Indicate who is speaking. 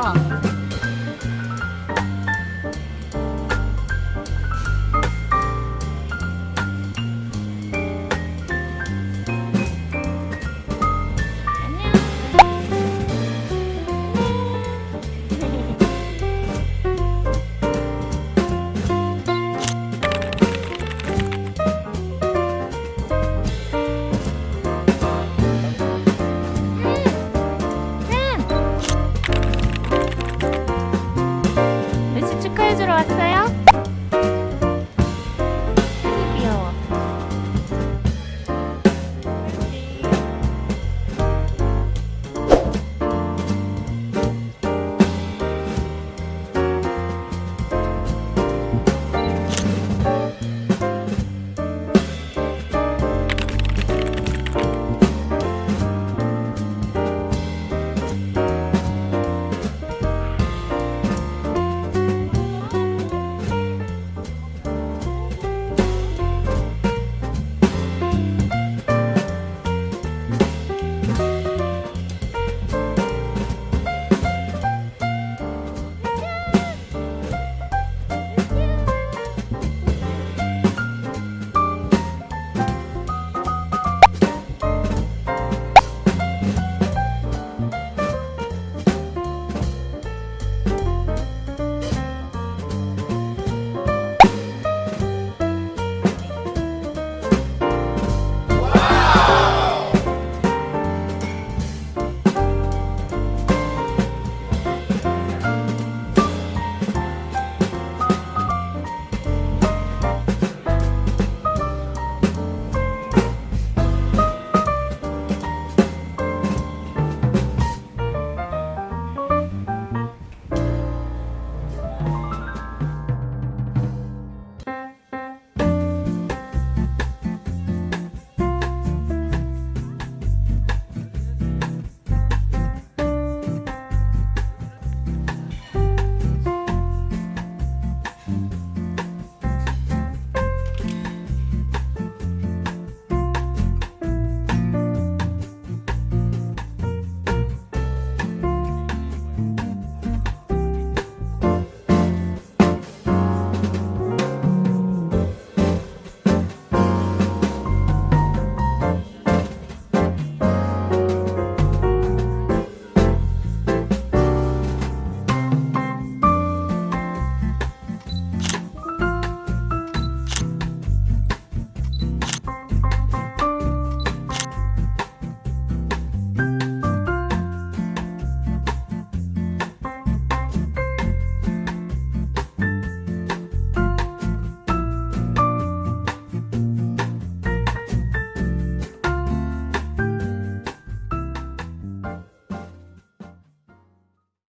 Speaker 1: Ó.